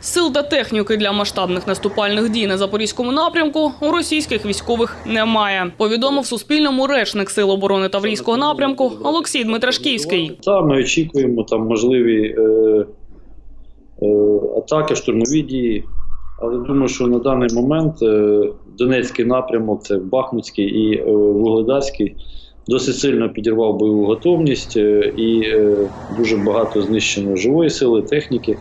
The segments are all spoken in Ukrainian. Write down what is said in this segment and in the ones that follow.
Сил та техніки для масштабних наступальних дій на запорізькому напрямку у російських військових немає. Повідомив Суспільному речник Сил оборони Таврійського напрямку Олексій Дмитрашківський. Та ми очікуємо там можливі е, е, атаки, штурмові дії. Але думаю, що на даний момент е, Донецький напрямок, це Бахмутський і е, Вугледарський, досить сильно підірвав бойову готовність е, і е, дуже багато знищено живої сили, техніки.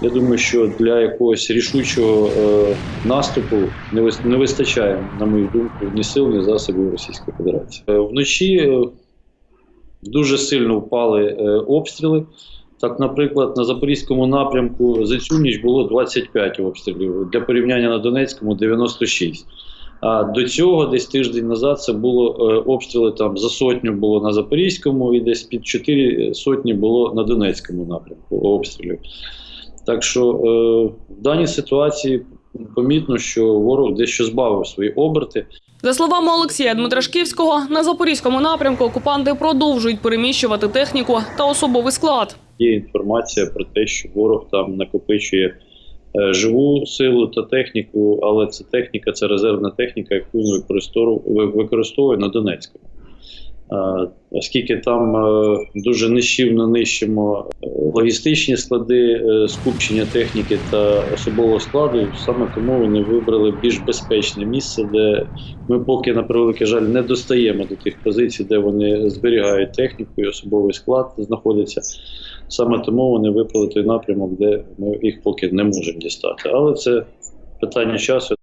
Я думаю, що для якогось рішучого е, наступу не, вистачає, на мою думку, ні сил, ні засобів Російської Федерації. Е, вночі е, дуже сильно впали обстріли. Так, наприклад, на Запорізькому напрямку за цю ніч було 25 обстрілів. Для порівняння на Донецькому 96. А до цього, десь тиждень назад, це було обстріли там за сотню було на Запорізькому і десь під 4 сотні було на Донецькому напрямку обстрілів. Так що е, в даній ситуації помітно, що ворог дещо збавив свої оберти. За словами Олексія Дмитрашківського, на запорізькому напрямку окупанти продовжують переміщувати техніку та особовий склад. Є інформація про те, що ворог там накопичує е, живу силу та техніку, але це техніка, це резервна техніка, яку використовує на Донецькому. Оскільки там е, дуже нищівно нищимо е, логістичні склади, е, скупчення техніки та особового складу, саме тому вони вибрали більш безпечне місце, де ми поки на превеликий жаль не достаємо до тих позицій, де вони зберігають техніку і особовий склад знаходиться. Саме тому вони вибрали той напрямок, де ми їх поки не можемо дістати. Але це питання часу.